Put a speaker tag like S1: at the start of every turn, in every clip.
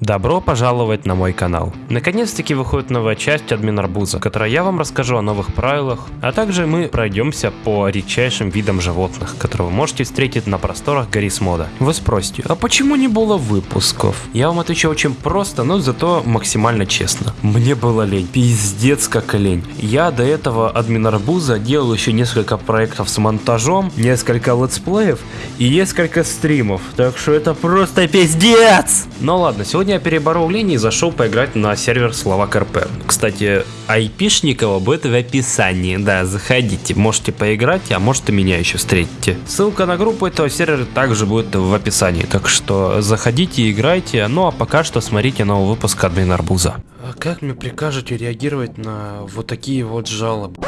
S1: Добро пожаловать на мой канал. Наконец-таки выходит новая часть админ Арбуза, в которой я вам расскажу о новых правилах, а также мы пройдемся по редчайшим видам животных, которые вы можете встретить на просторах Гаррис Мода. Вы спросите, а почему не было выпусков? Я вам отвечу очень просто, но зато максимально честно. Мне было лень, пиздец как лень. Я до этого админ Арбуза делал еще несколько проектов с монтажом, несколько летсплеев и несколько стримов, так что это просто пиздец! Ну ладно, сегодня я переборол лень и зашел поиграть на сервер Словак РП. Кстати, айпишник его будет в описании, да, заходите, можете поиграть, а может и меня еще встретите. Ссылка на группу этого сервера также будет в описании, так что заходите играйте, ну а пока что смотрите новый выпуск Админ Арбуза. А как мне прикажете реагировать на вот такие вот жалобы?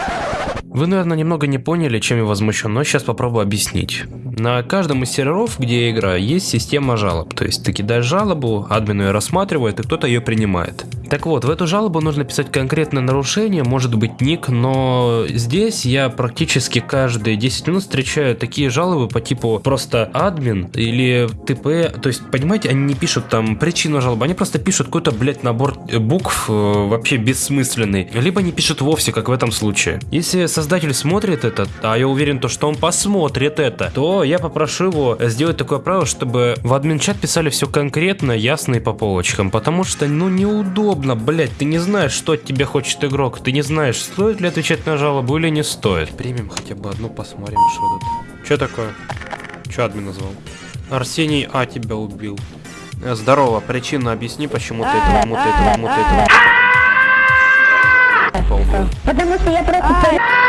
S1: Вы, наверное, немного не поняли, чем я возмущен, но сейчас попробую объяснить. На каждом из серверов, где я играю, есть система жалоб. То есть ты кидаешь жалобу, админ ее рассматривает, и кто-то ее принимает. Так вот, в эту жалобу нужно писать конкретное нарушение, может быть ник, но здесь я практически каждые 10 минут встречаю такие жалобы по типу просто админ или ТП. То есть, понимаете, они не пишут там причину жалобы, они просто пишут какой-то, блядь, набор букв э, вообще бессмысленный. Либо не пишут вовсе, как в этом случае. Если создатель смотрит это, а я уверен, то, что он посмотрит это, то я попрошу его сделать такое правило, чтобы в админ-чат писали все конкретно, ясно и по полочкам, потому что, ну, неудобно удобно, блять, ты не знаешь, что от тебя хочет игрок, ты не знаешь, стоит ли отвечать на жалобу или не стоит. Примем хотя бы одну, посмотрим, что тут. Что такое? Что админ назвал? Арсений А тебя убил. Э, здорово, причина объясни, почему ты это, почему ты это, почему ты это.
S2: Потому что я просто...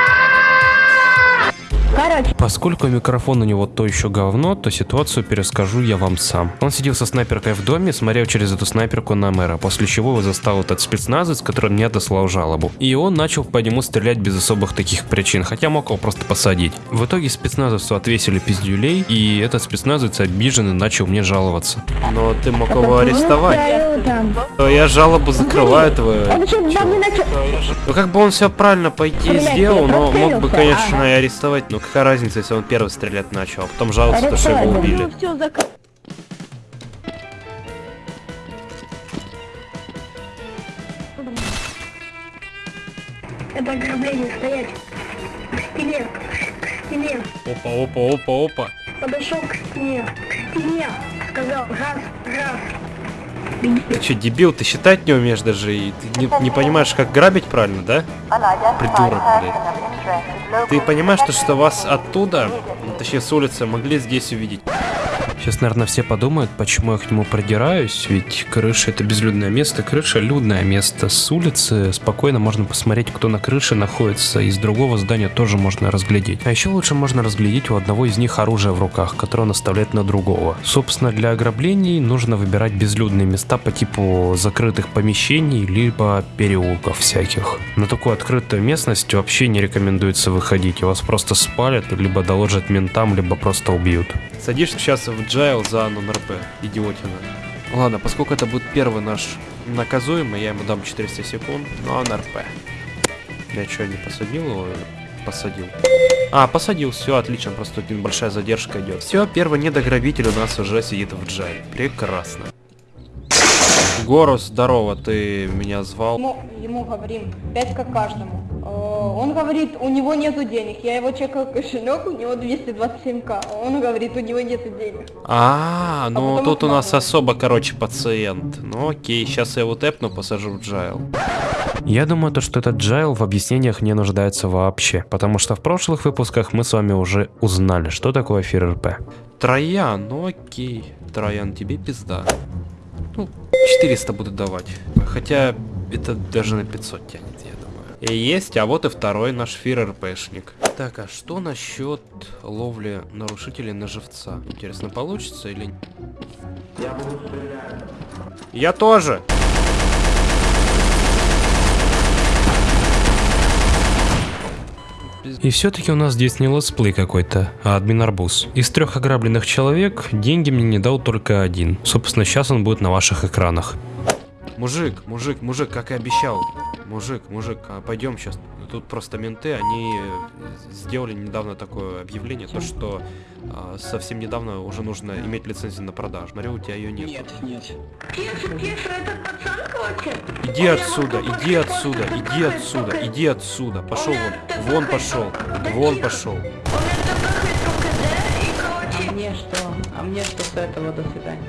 S1: Короче. Поскольку микрофон у него то еще говно, то ситуацию перескажу я вам сам. Он сидел со снайперкой в доме, смотрел через эту снайперку на мэра, после чего его застал этот спецназец, который мне отослал жалобу. И он начал по нему стрелять без особых таких причин, хотя мог его просто посадить. В итоге спецназовцу отвесили пиздюлей, и этот спецназовец обиженный начал мне жаловаться. Но ты мог его арестовать. Я жалобу закрываю твою. Ну как бы он все правильно по идее сделал, но мог бы, конечно, и арестовать, но какая разница, если он первый стрелять начал, а потом жаловаться, то, что его убили.
S2: Это ограбление, стоять. К стене, к стене.
S1: Опа, опа, опа, опа.
S2: Подошел к стене, к стене. Сказал, раз, раз.
S1: Ты что, дебил, ты считать не умеешь даже, и ты не, не понимаешь, как грабить правильно, да? Придурок, блядь. Ты понимаешь, что, что вас оттуда, ну, точнее с улицы, могли здесь увидеть? Сейчас, наверное, все подумают, почему я к нему продираюсь, ведь крыша это безлюдное место, крыша людное место. С улицы спокойно можно посмотреть, кто на крыше находится, из другого здания тоже можно разглядеть. А еще лучше можно разглядеть у одного из них оружие в руках, которое он оставляет на другого. Собственно, для ограблений нужно выбирать безлюдные места по типу закрытых помещений, либо переулков всяких. На такую открытую местность вообще не рекомендуется выходить, вас просто спалят, либо доложат ментам, либо просто убьют. Садишься сейчас в джайл за нон-РП, идиотина. Ладно, поскольку это будет первый наш наказуемый, я ему дам 400 секунд, но он РП. Я что, не посадил его? Посадил. А, посадил, все, отлично, просто тут небольшая задержка идет. Все, первый недограбитель у нас уже сидит в джайле. Прекрасно. Горус, здорово, ты меня звал?
S3: Ему, ему говорим, 5 как каждому. Э, он говорит, у него нету денег. Я его чекаю кошелек, у него 227к. Он говорит, у него нету денег.
S1: А, ну а тут у нас особо, короче, пациент. Ну окей, сейчас я его тэпну, посажу в джайл. Я думаю, то, что этот джайл в объяснениях не нуждается вообще, потому что в прошлых выпусках мы с вами уже узнали, что такое ФРРП. Троян, ну окей. Троян, тебе пизда. Ну, 400 буду давать. Хотя это даже на 500 тянет, есть, а вот и второй наш фир-РПшник. Так, а что насчет ловли нарушителей на живца? Интересно, получится или... Я буду стрелять. Я тоже! И все-таки у нас здесь не летсплей какой-то, а админ арбуз. Из трех ограбленных человек деньги мне не дал только один. Собственно, сейчас он будет на ваших экранах. Мужик, мужик, мужик, как и обещал. Мужик, мужик, а пойдем сейчас. Тут просто менты, они э, сделали недавно такое объявление, то что а, совсем недавно уже нужно иметь лицензию на продажу. Смотри, у тебя ее нет.
S4: Нет, нет.
S2: Кеша, Кеша, этот пацан хочет?
S1: Иди отсюда, иди отсюда, иди отсюда, иди отсюда. Пошел вон, вон пошел, вон пошел.
S2: Он
S4: мне что? А мне что с этого? До свидания.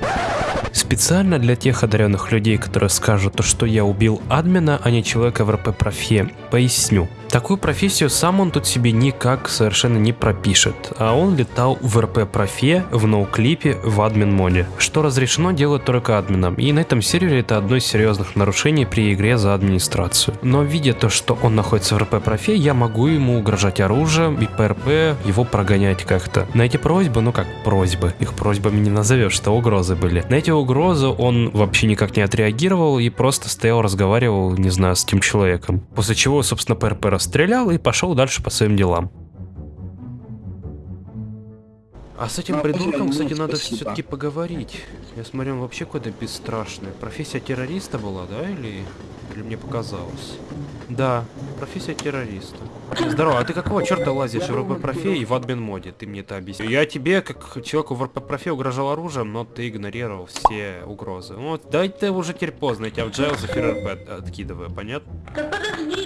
S1: Специально для тех одаренных людей, которые скажут, что я убил админа, а не человека в РП-профе, поясню. Такую профессию сам он тут себе никак совершенно не пропишет, а он летал в РП-профе, в ноуклипе, в админ-моде, что разрешено делать только админам, и на этом сервере это одно из серьезных нарушений при игре за администрацию. Но видя то, что он находится в РП-профе, я могу ему угрожать оружием и по РП его прогонять как-то. На эти просьбы, ну как просьбы, их просьбами не назовешь, что угрозы были. На эти угрозы он вообще никак не отреагировал и просто стоял, разговаривал, не знаю, с тем человеком. После чего, собственно, по РП расстрелял и пошел дальше по своим делам. А с этим
S4: Ну,
S1: придурком, кстати, надо все-таки поговорить. Я смотрю, он вообще какой-то бесстрашный. Профессия террориста была, да, или, или мне показалось? Да, профессия террориста. Здорово, а ты какого черта лазишь в РП-профе и в админ-моде? Ты мне это объясни. Я тебе, как человеку в РП-профе, угрожал оружием, но ты игнорировал все угрозы. Вот, дай ты уже теперь поздно, я тебя в джайл за ФРП откидываю, понятно?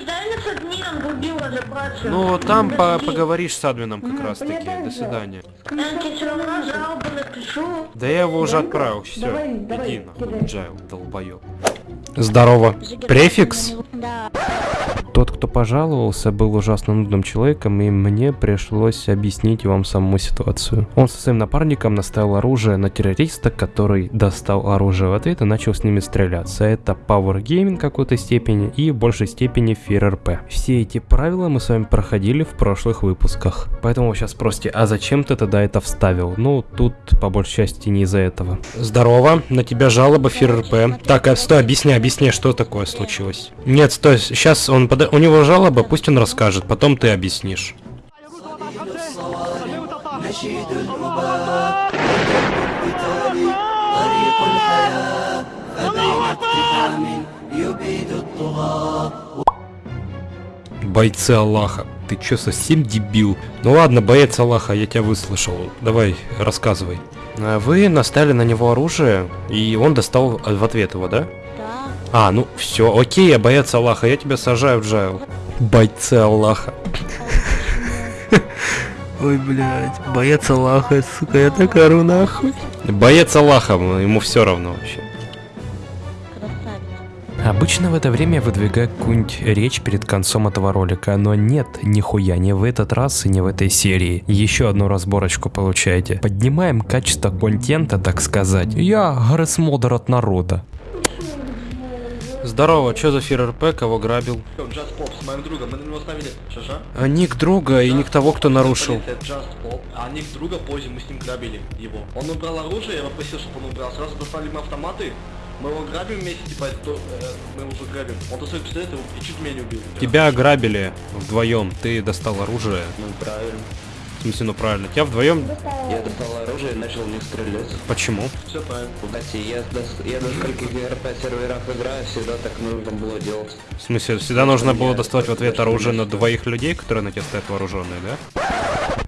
S2: Дай нас админом убила разобраться.
S1: Ну, там по поговоришь с админом как
S3: Мгм,
S1: раз таки. До
S3: да.
S1: свидания.
S2: Я тебе все равно жалобу напишу.
S1: Да я его уже
S3: Да?
S1: отправил, все.
S3: Давай, давай,
S1: Иди нахуй, джайл, долбоёб. Здорово. Префикс?
S2: Да.
S1: Тот, кто пожаловался, был ужасно нудным человеком, и мне пришлось объяснить вам саму ситуацию. Он со своим напарником наставил оружие на террориста, который достал оружие в ответ и начал с ними стреляться. Это Gaming в какой-то степени и в большей степени FearRP. Все эти правила мы с вами проходили в прошлых выпусках. Поэтому вы сейчас спросите, а зачем ты тогда это вставил? Ну, тут по большей части не из-за этого. Здорово, на тебя жалоба FearRP. Так, а стой, объясни, объясни, что такое случилось. Нет, стой, сейчас он пода- у него жалоба, пусть он расскажет, потом ты объяснишь. Бойцы Аллаха. Ты чё, совсем дебил? Ну ладно, боец Аллаха, я тебя выслушал. Давай, рассказывай. Вы настали на него оружие, и он достал в ответ его, да? А, ну все, окей, я боец Аллаха, я тебя сажаю в джайл. Бойцы Аллаха. Ой, блядь, боец Аллаха, сука, я так ору нахуй. Боец Аллаха, ему все равно вообще. Обычно в это время я выдвигаю какую-нибудь речь перед концом этого ролика, но нет, нихуя, не в этот раз и не в этой серии. Еще одну разборочку получаете. Поднимаем качество контента, так сказать. Я гресмодер от народа. Здорово, что за ФРРП, кого грабил?
S5: Just Pop с моим другом, мы на него ставили шаша.
S1: А ник друга и ник того, кто нарушил.
S5: Just Pop, а ник друга позже мы с ним грабили его. Он убрал оружие, я попросил, чтобы он убрал. Сразу достали мы автоматы, мы его грабим вместе, типа, то, э, мы его уже грабим. Он достает пистолет и чуть меня не убил.
S1: Тебя ограбили вдвоем, ты достал оружие.
S6: Ну правильно.
S1: В смысле, ну правильно. Тебя вдвоем.
S6: Я достал оружие и начал в них стрелять.
S1: Почему?
S5: Все правильно.
S6: Кстати, я, дос- я на скольких РП серверах играю, всегда так нужно было делать.
S1: В смысле, всегда нужно было доставать в ответ оружие на двоих людей, которые на тебя стоят вооруженные, да?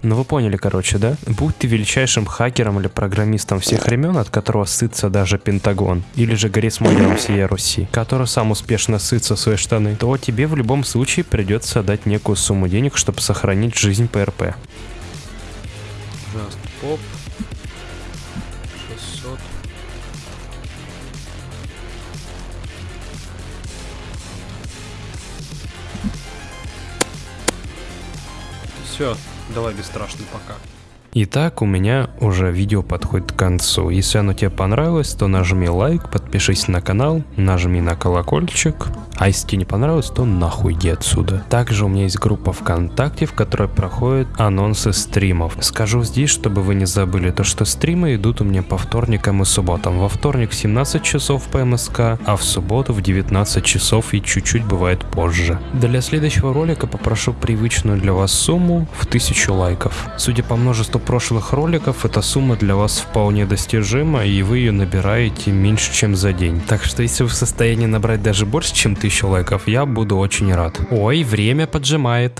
S1: Ну вы поняли, короче, да? Будь ты величайшим хакером или программистом всех времен, от которого сытся даже Пентагон, или же горисмодером всей Руси, который сам успешно сытся в свои штаны, то тебе в любом случае придется отдать некую сумму денег, чтобы сохранить жизнь ПРП. Just Pop. 600. Все, давай бесстрашный пока. Итак, у меня уже видео подходит к концу. Если оно тебе понравилось, то нажми лайк, подпишись на канал, нажми на колокольчик. А если тебе не понравилось, то нахуй иди отсюда. Также у меня есть группа ВКонтакте, в которой проходят анонсы стримов. Скажу здесь, чтобы вы не забыли, то что стримы идут у меня по вторникам и субботам. Во вторник в 17 часов по МСК, а в субботу в 19 часов и чуть-чуть бывает позже. Для следующего ролика попрошу привычную для вас сумму в 1000 лайков. Судя по множеству прошлых роликов, эта сумма для вас вполне достижима, и вы ее набираете меньше, чем за день. Так что если вы в состоянии набрать даже больше, чем 1000 лайков, я буду очень рад. Ой, время поджимает.